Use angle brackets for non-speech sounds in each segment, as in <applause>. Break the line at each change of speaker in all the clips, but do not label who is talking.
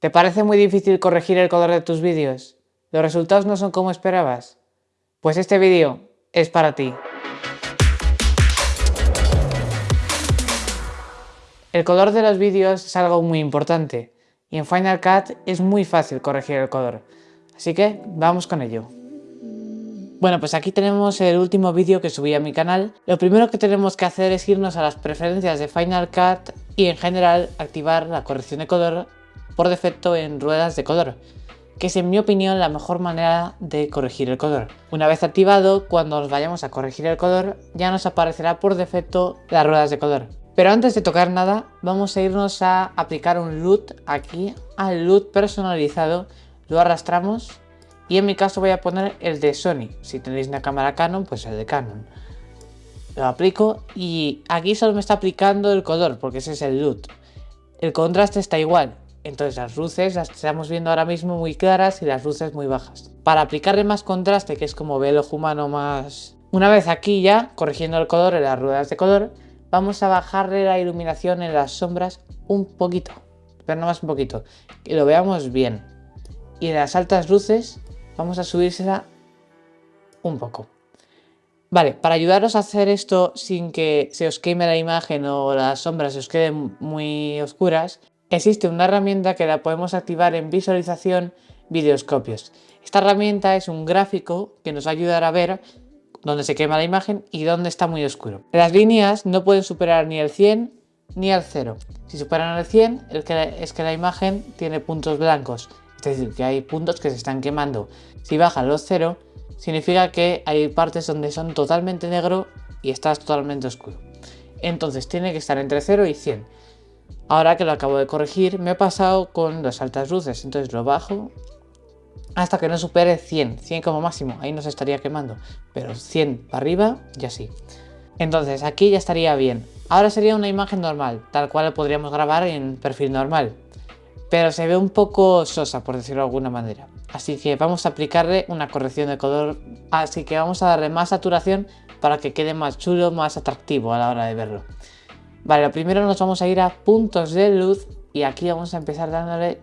¿Te parece muy difícil corregir el color de tus vídeos? ¿Los resultados no son como esperabas? Pues este vídeo es para ti. El color de los vídeos es algo muy importante y en Final Cut es muy fácil corregir el color. Así que vamos con ello. Bueno, pues aquí tenemos el último vídeo que subí a mi canal. Lo primero que tenemos que hacer es irnos a las preferencias de Final Cut y en general activar la corrección de color por defecto en ruedas de color, que es en mi opinión la mejor manera de corregir el color. Una vez activado, cuando nos vayamos a corregir el color, ya nos aparecerá por defecto las ruedas de color. Pero antes de tocar nada, vamos a irnos a aplicar un LUT aquí, al LUT personalizado, lo arrastramos y en mi caso voy a poner el de Sony. Si tenéis una cámara Canon, pues el de Canon. Lo aplico y aquí solo me está aplicando el color, porque ese es el LUT. El contraste está igual, entonces las luces las estamos viendo ahora mismo muy claras y las luces muy bajas. Para aplicarle más contraste, que es como ve el humano más... Una vez aquí ya, corrigiendo el color en las ruedas de color, vamos a bajarle la iluminación en las sombras un poquito. Pero no más un poquito, que lo veamos bien. Y en las altas luces vamos a subírsela un poco. Vale, para ayudaros a hacer esto sin que se os queme la imagen o las sombras se os queden muy oscuras, Existe una herramienta que la podemos activar en visualización videoscopios. Esta herramienta es un gráfico que nos va a ver dónde se quema la imagen y dónde está muy oscuro. Las líneas no pueden superar ni el 100 ni el 0. Si superan el 100 es que la imagen tiene puntos blancos, es decir, que hay puntos que se están quemando. Si bajan los 0, significa que hay partes donde son totalmente negro y está totalmente oscuro. Entonces tiene que estar entre 0 y 100. Ahora que lo acabo de corregir, me he pasado con las altas luces, entonces lo bajo hasta que no supere 100, 100 como máximo, ahí no se estaría quemando, pero 100 para arriba ya sí. Entonces aquí ya estaría bien. Ahora sería una imagen normal, tal cual podríamos grabar en perfil normal, pero se ve un poco sosa por decirlo de alguna manera. Así que vamos a aplicarle una corrección de color, así que vamos a darle más saturación para que quede más chulo, más atractivo a la hora de verlo. Vale, lo primero nos vamos a ir a puntos de luz y aquí vamos a empezar dándole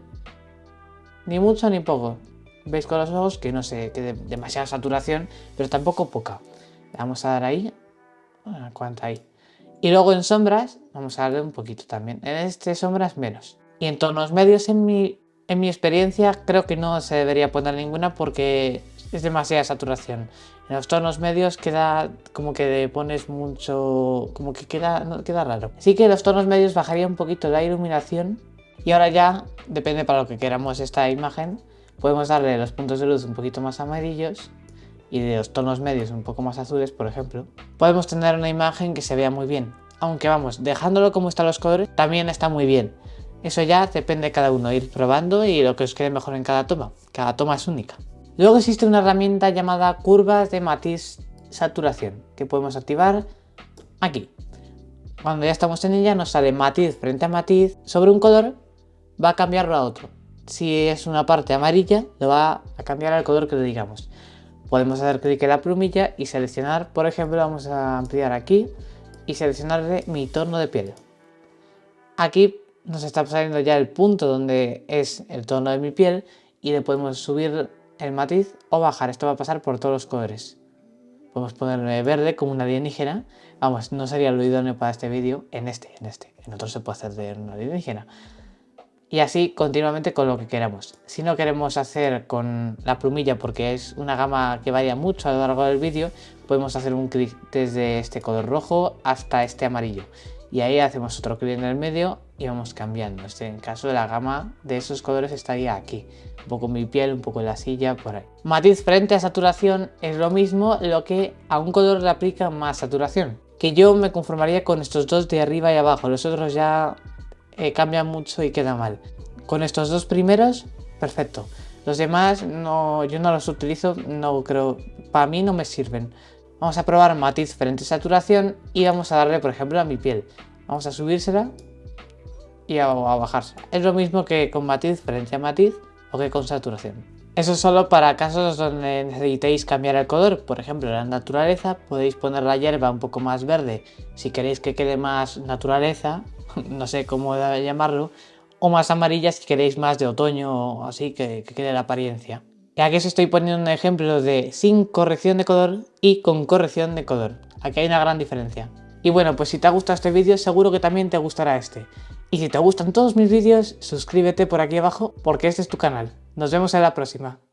ni mucho ni poco. Veis con los ojos que no sé, que demasiada saturación, pero tampoco poca. vamos a dar ahí, ¿cuánto hay? Y luego en sombras vamos a darle un poquito también. En este sombras menos. Y en tonos medios en mi, en mi experiencia creo que no se debería poner ninguna porque es demasiada saturación. En los tonos medios queda como que pones mucho... como que queda, no, queda raro. Así que los tonos medios bajaría un poquito la iluminación y ahora ya, depende para lo que queramos esta imagen, podemos darle los puntos de luz un poquito más amarillos y de los tonos medios un poco más azules, por ejemplo. Podemos tener una imagen que se vea muy bien. Aunque vamos, dejándolo como están los colores, también está muy bien. Eso ya depende de cada uno, ir probando y lo que os quede mejor en cada toma. Cada toma es única. Luego existe una herramienta llamada curvas de matiz saturación que podemos activar aquí. Cuando ya estamos en ella nos sale matiz frente a matiz sobre un color va a cambiarlo a otro. Si es una parte amarilla lo va a cambiar al color que le digamos. Podemos hacer clic en la plumilla y seleccionar, por ejemplo, vamos a ampliar aquí y seleccionarle mi tono de piel. Aquí nos está saliendo ya el punto donde es el tono de mi piel y le podemos subir el matiz o bajar. Esto va a pasar por todos los colores. Podemos ponerle verde como una alienígena. Vamos, no sería lo idóneo para este vídeo en este, en este. En otro se puede hacer de una alienígena. Y así continuamente con lo que queramos. Si no queremos hacer con la plumilla porque es una gama que varía mucho a lo largo del vídeo, podemos hacer un clic desde este color rojo hasta este amarillo. Y ahí hacemos otro clic en el medio y vamos cambiando. Este, en caso de la gama de esos colores estaría aquí. Un poco mi piel, un poco la silla, por ahí. Matiz frente a saturación es lo mismo, lo que a un color le aplica más saturación. Que yo me conformaría con estos dos de arriba y abajo. Los otros ya eh, cambian mucho y queda mal. Con estos dos primeros, perfecto. Los demás no, yo no los utilizo, no creo, para mí no me sirven. Vamos a probar matiz frente a saturación y vamos a darle por ejemplo a mi piel. Vamos a subírsela y a, bajarse. Es lo mismo que con matiz frente a matiz o que con saturación. Eso es solo para casos donde necesitéis cambiar el color, por ejemplo en la naturaleza podéis poner la hierba un poco más verde si queréis que quede más naturaleza, <laughs> no sé cómo llamarlo, o más amarilla si queréis más de otoño o así que, que quede la apariencia. Y aquí os estoy poniendo un ejemplo de sin corrección de color y con corrección de color, aquí hay una gran diferencia. Y bueno, pues si te ha gustado este vídeo seguro que también te gustará este. Y si te gustan todos mis vídeos, suscríbete por aquí abajo porque este es tu canal. Nos vemos en la próxima.